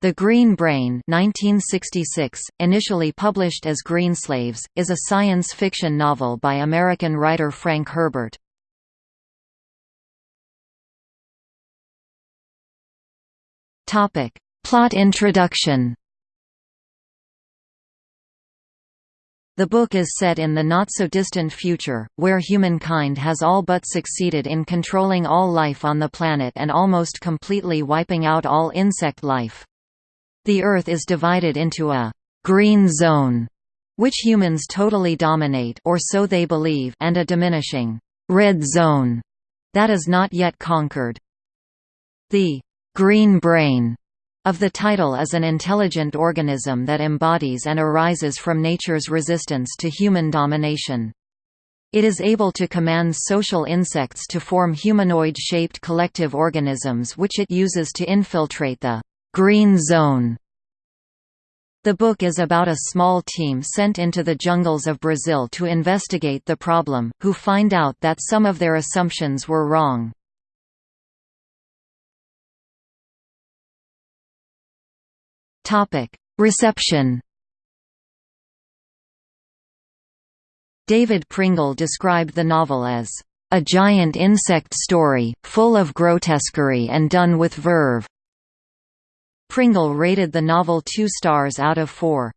The Green Brain 1966, initially published as Greenslaves, is a science fiction novel by American writer Frank Herbert. Plot introduction The book is set in the not-so-distant future, where humankind has all but succeeded in controlling all life on the planet and almost completely wiping out all insect life. The Earth is divided into a «green zone», which humans totally dominate or so they believe and a diminishing «red zone» that is not yet conquered. The «green brain» of the title is an intelligent organism that embodies and arises from nature's resistance to human domination. It is able to command social insects to form humanoid-shaped collective organisms which it uses to infiltrate the «green zone». The book is about a small team sent into the jungles of Brazil to investigate the problem, who find out that some of their assumptions were wrong. Reception David Pringle described the novel as a giant insect story, full of grotesquerie and done with verve. Pringle rated the novel two stars out of four.